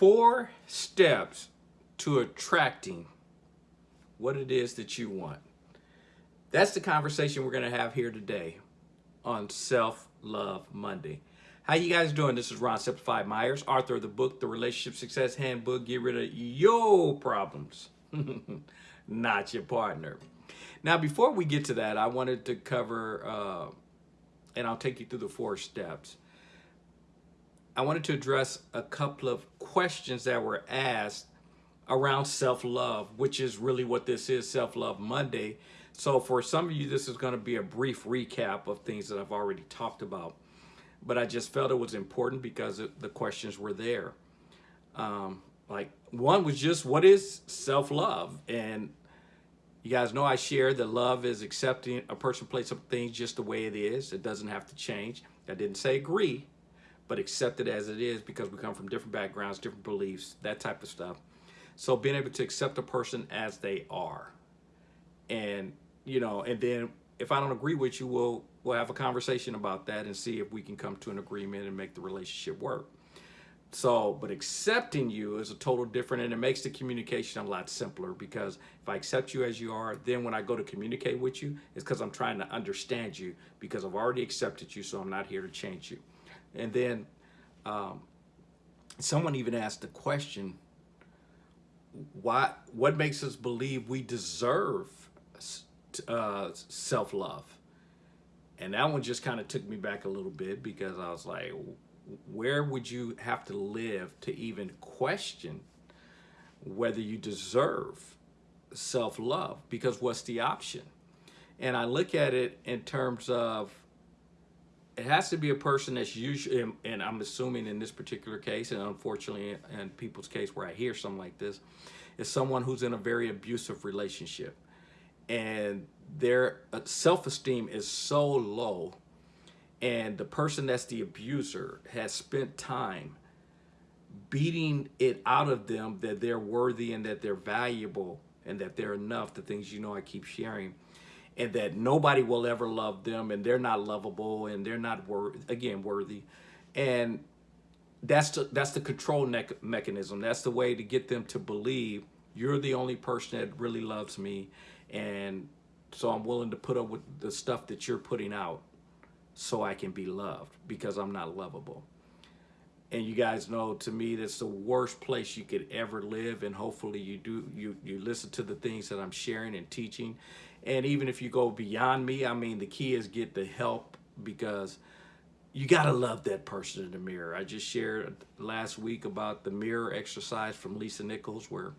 four steps to attracting what it is that you want. That's the conversation we're going to have here today on Self-Love Monday. How you guys doing? This is Ron Simplified Myers, author of the book, The Relationship Success Handbook. Get rid of your problems, not your partner. Now, before we get to that, I wanted to cover, uh, and I'll take you through the four steps. I wanted to address a couple of questions that were asked around self-love, which is really what this is, Self-Love Monday. So for some of you, this is going to be a brief recap of things that I've already talked about. But I just felt it was important because the questions were there. Um, like one was just, what is self-love? And you guys know I share that love is accepting a person place some things just the way it is. It doesn't have to change. I didn't say agree, but accept it as it is because we come from different backgrounds, different beliefs, that type of stuff. So being able to accept a person as they are. And, you know, and then if I don't agree with you, we'll, we'll have a conversation about that and see if we can come to an agreement and make the relationship work. So, but accepting you is a total different and it makes the communication a lot simpler because if I accept you as you are, then when I go to communicate with you, it's because I'm trying to understand you because I've already accepted you, so I'm not here to change you. And then um, someone even asked the question, why, what makes us believe we deserve uh, self-love? And that one just kind of took me back a little bit because I was like, where would you have to live to even question whether you deserve self-love? Because what's the option? And I look at it in terms of it has to be a person that's usually, and I'm assuming in this particular case, and unfortunately in people's case where I hear something like this, is someone who's in a very abusive relationship. And their uh, self-esteem is so low and the person that's the abuser has spent time beating it out of them that they're worthy and that they're valuable and that they're enough, the things you know I keep sharing, and that nobody will ever love them and they're not lovable and they're not, wor again, worthy. And that's the, that's the control mechanism. That's the way to get them to believe you're the only person that really loves me and so I'm willing to put up with the stuff that you're putting out so I can be loved because I'm not lovable. And you guys know, to me, that's the worst place you could ever live. And hopefully you do, you, you listen to the things that I'm sharing and teaching. And even if you go beyond me, I mean, the key is get the help because you got to love that person in the mirror. I just shared last week about the mirror exercise from Lisa Nichols where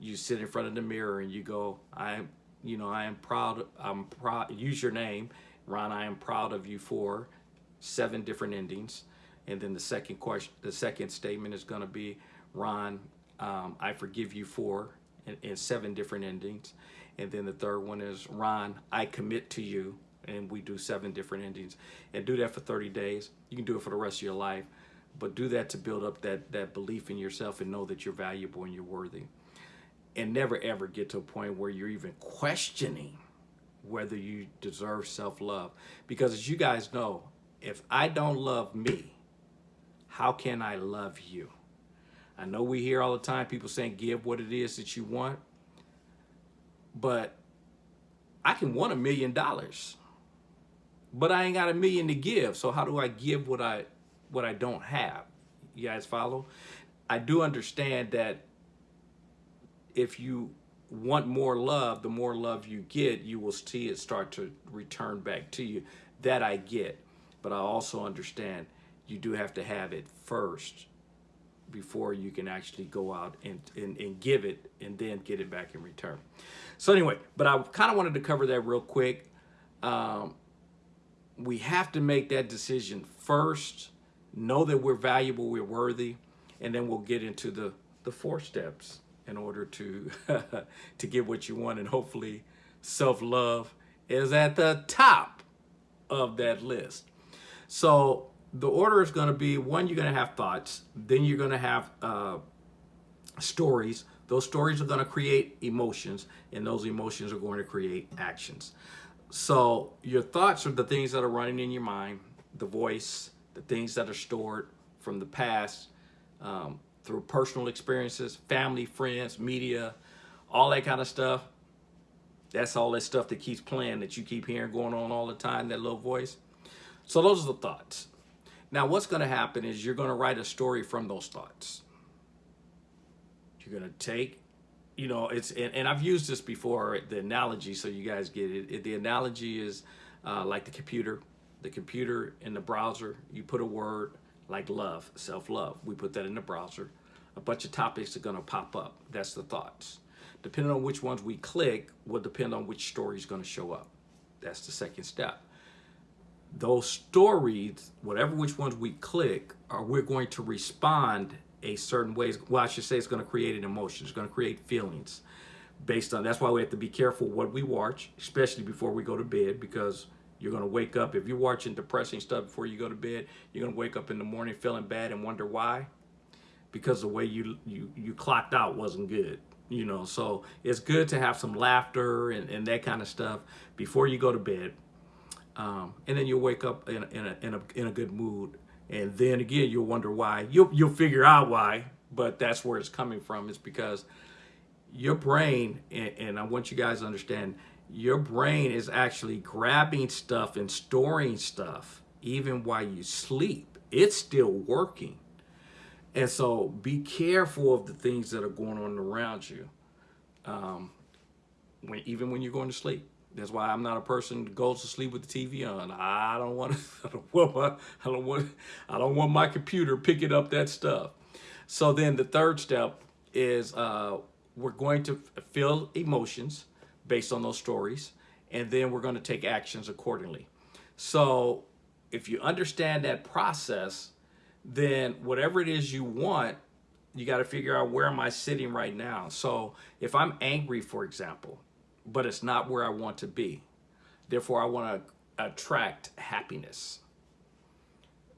you sit in front of the mirror and you go, I am, you know, I am proud, I'm proud, use your name Ron, I am proud of you for seven different endings. And then the second question, the second statement is going to be, Ron, um, I forgive you for, in, in seven different endings. And then the third one is, Ron, I commit to you. And we do seven different endings. And do that for 30 days. You can do it for the rest of your life. But do that to build up that, that belief in yourself and know that you're valuable and you're worthy. And never ever get to a point where you're even questioning whether you deserve self-love. Because as you guys know, if I don't love me, how can I love you? I know we hear all the time people saying give what it is that you want, but I can want a million dollars, but I ain't got a million to give. So how do I give what I what I don't have? You guys follow? I do understand that if you want more love, the more love you get, you will see it start to return back to you. That I get. But I also understand you do have to have it first before you can actually go out and, and, and give it and then get it back in return. So anyway, but I kind of wanted to cover that real quick. Um, we have to make that decision first, know that we're valuable, we're worthy, and then we'll get into the, the four steps in order to to get what you want and hopefully self-love is at the top of that list so the order is going to be one you're going to have thoughts then you're going to have uh, stories those stories are going to create emotions and those emotions are going to create actions so your thoughts are the things that are running in your mind the voice the things that are stored from the past um, through personal experiences, family, friends, media, all that kind of stuff. That's all that stuff that keeps playing that you keep hearing going on all the time, that little voice. So those are the thoughts. Now what's going to happen is you're going to write a story from those thoughts. You're going to take, you know, it's, and, and, I've used this before, the analogy, so you guys get it. it the analogy is uh, like the computer. The computer in the browser, you put a word like love, self-love. We put that in the browser. A bunch of topics are going to pop up. That's the thoughts. Depending on which ones we click will depend on which story is going to show up. That's the second step. Those stories, whatever which ones we click, are we're going to respond a certain way. Well, I should say it's going to create an emotion. It's going to create feelings based on, that's why we have to be careful what we watch, especially before we go to bed, because you're going to wake up, if you're watching depressing stuff before you go to bed, you're going to wake up in the morning feeling bad and wonder why. Because the way you, you, you clocked out wasn't good you know so it's good to have some laughter and, and that kind of stuff before you go to bed um, and then you'll wake up in, in, a, in, a, in a good mood and then again you'll wonder why you'll, you'll figure out why but that's where it's coming from it's because your brain and, and i want you guys to understand your brain is actually grabbing stuff and storing stuff even while you sleep it's still working and so be careful of the things that are going on around you. Um, when, even when you're going to sleep. That's why I'm not a person that goes to sleep with the TV on. I don't want I don't want my, I don't want I don't want my computer picking up that stuff. So then the third step is uh, we're going to feel emotions based on those stories, and then we're going to take actions accordingly. So if you understand that process, then whatever it is you want, you got to figure out where am I sitting right now. So if I'm angry, for example, but it's not where I want to be, therefore I want to attract happiness,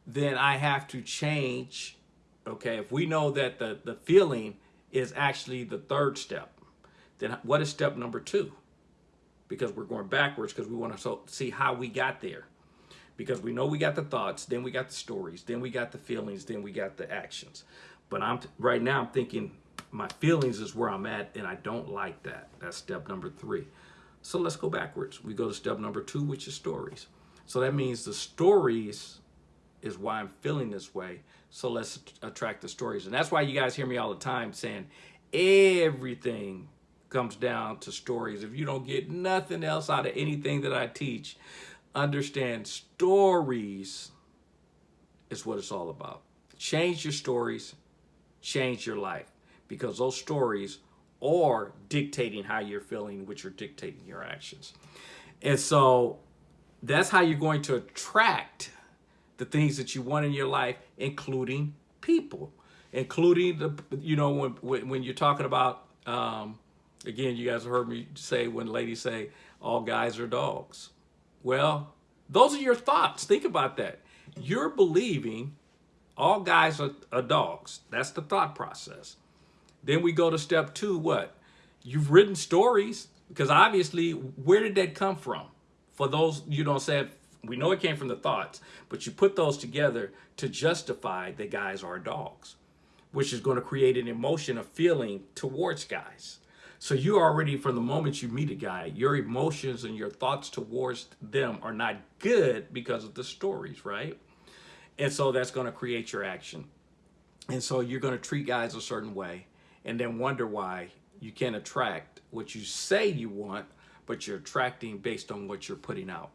then I have to change. Okay, if we know that the, the feeling is actually the third step, then what is step number two? Because we're going backwards because we want to see how we got there because we know we got the thoughts, then we got the stories, then we got the feelings, then we got the actions. But I'm right now I'm thinking my feelings is where I'm at and I don't like that. That's step number three. So let's go backwards. We go to step number two, which is stories. So that means the stories is why I'm feeling this way. So let's attract the stories. And that's why you guys hear me all the time saying everything comes down to stories. If you don't get nothing else out of anything that I teach, understand stories is what it's all about. Change your stories, change your life because those stories are dictating how you're feeling, which are dictating your actions. And so that's how you're going to attract the things that you want in your life, including people, including the, you know, when, when you're talking about, um, again, you guys have heard me say when ladies say all guys are dogs. Well, those are your thoughts. Think about that. You're believing all guys are, are dogs. That's the thought process. Then we go to step two, what? You've written stories because obviously, where did that come from? For those, you don't say, we know it came from the thoughts, but you put those together to justify that guys are dogs, which is going to create an emotion, a feeling towards guys. So you already, from the moment you meet a guy, your emotions and your thoughts towards them are not good because of the stories, right? And so that's going to create your action. And so you're going to treat guys a certain way and then wonder why you can't attract what you say you want, but you're attracting based on what you're putting out.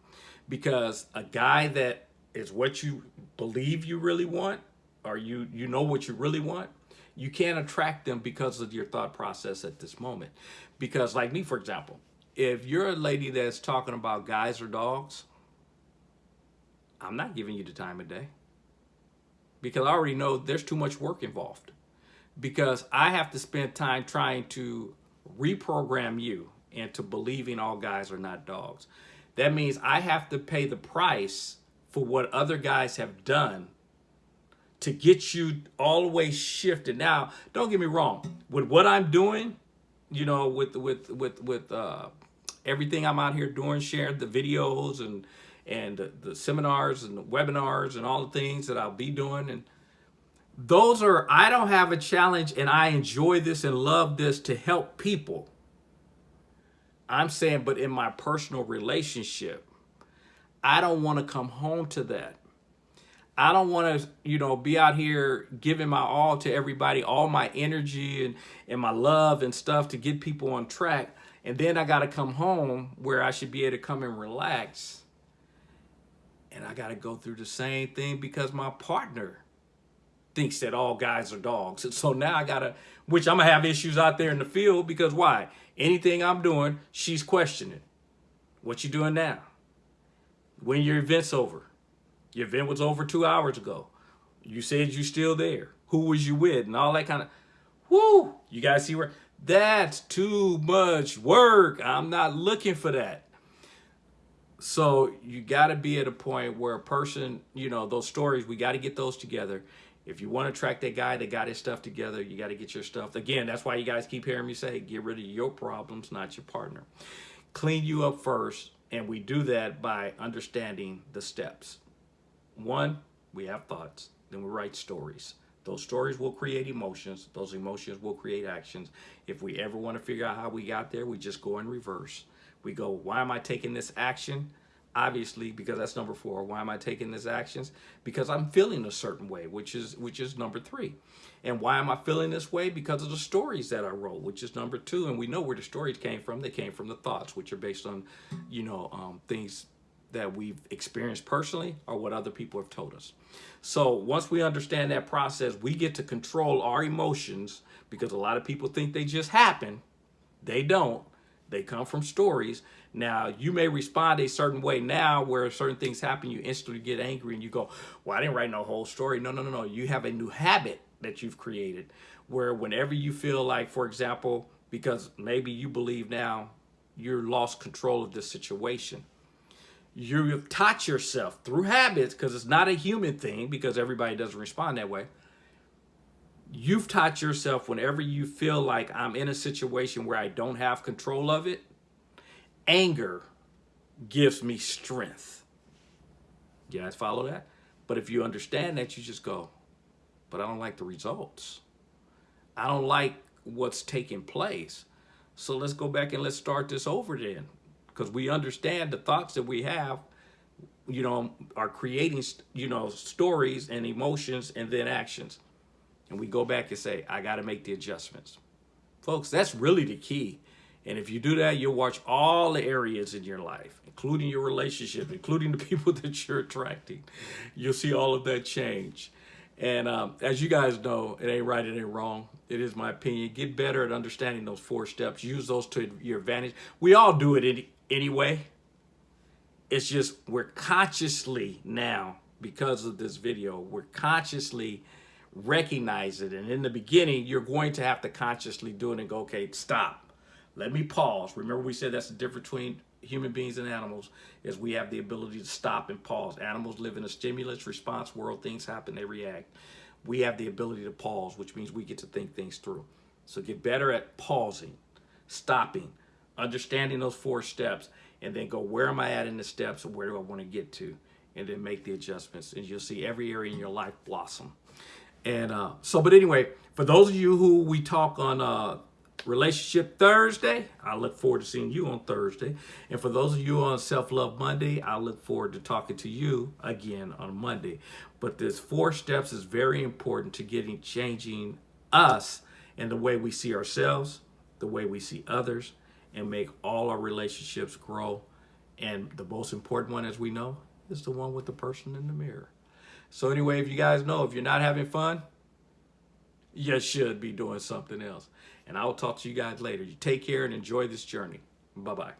Because a guy that is what you believe you really want, or you, you know what you really want, you can't attract them because of your thought process at this moment. Because like me, for example, if you're a lady that's talking about guys or dogs, I'm not giving you the time of day. Because I already know there's too much work involved. Because I have to spend time trying to reprogram you into believing all guys are not dogs. That means I have to pay the price for what other guys have done to get you all the way shifted. Now, don't get me wrong. With what I'm doing, you know, with with with with uh, everything I'm out here doing, sharing the videos and and the, seminars and the webinars and all the things that I'll be doing, and Those are, I don't have a challenge and I enjoy this and love this to help people. I'm saying, but in my personal relationship, I don't want to come home to that. I don't want to, you know, be out here giving my all to everybody, all my energy and, and my love and stuff to get people on track. And then I got to come home where I should be able to come and relax. And I got to go through the same thing because my partner thinks that all guys are dogs. And so now I got to, which I'm to have issues out there in the field because why? Anything I'm doing, she's questioning. What you doing now? When your event's over? Your event was over two hours ago. You said you're still there. Who was you with? And all that kind of, whoo, you guys see where, that's too much work. I'm not looking for that. So you got to be at a point where a person, you know, those stories, we got to get those together. If you want to track that guy that got his stuff together, you got to get your stuff. Again, that's why you guys keep hearing me say, get rid of your problems, not your partner. Clean you up first. And we do that by understanding the steps. One, we have thoughts, then we write stories. Those stories will create emotions. Those emotions will create actions. If we ever want to figure out how we got there, we just go in reverse. We go, why am I taking this action? Obviously, because that's number four. Why am I taking these actions? Because I'm feeling a certain way, which is which is number three. And why am I feeling this way? Because of the stories that I wrote, which is number two. And we know where the stories came from. They came from the thoughts, which are based on, you know, um, things that we've experienced personally or what other people have told us. So once we understand that process, we get to control our emotions because a lot of people think they just happen. They don't. They come from stories. Now, you may respond a certain way now where certain things happen, you instantly get angry and you go, well, I didn't write no whole story. No, no, no, no. You have a new habit that you've created where whenever you feel like, for example, because maybe you believe now you're lost control of this situation you've taught yourself through habits, because it's not a human thing, because everybody doesn't respond that way. You've taught yourself whenever you feel like I'm in a situation where I don't have control of it, anger gives me strength. You guys follow that? But if you understand that, you just go, but I don't like the results. I don't like what's taking place. So let's go back and let's start this over then because we understand the thoughts that we have you know are creating you know stories and emotions and then actions and we go back and say i got to make the adjustments folks that's really the key and if you do that you'll watch all the areas in your life including your relationship including the people that you're attracting you'll see all of that change and um, as you guys know, it ain't right, it ain't wrong. It is my opinion. Get better at understanding those four steps. Use those to your advantage. We all do it any, anyway. It's just we're consciously now, because of this video, we're consciously recognize it. And in the beginning, you're going to have to consciously do it and go, okay, stop. Let me pause. Remember we said that's the difference between human beings and animals is we have the ability to stop and pause. Animals live in a stimulus response world. Things happen, they react. We have the ability to pause, which means we get to think things through. So get better at pausing, stopping, understanding those four steps, and then go, where am I at in the steps where do I want to get to? And then make the adjustments. And you'll see every area in your life blossom. And uh, so, but anyway, for those of you who we talk on uh, Relationship Thursday, I look forward to seeing you on Thursday. And for those of you on Self Love Monday, I look forward to talking to you again on Monday. But this four steps is very important to getting changing us and the way we see ourselves, the way we see others, and make all our relationships grow. And the most important one, as we know, is the one with the person in the mirror. So anyway, if you guys know, if you're not having fun, you should be doing something else. And I will talk to you guys later. You take care and enjoy this journey. Bye-bye.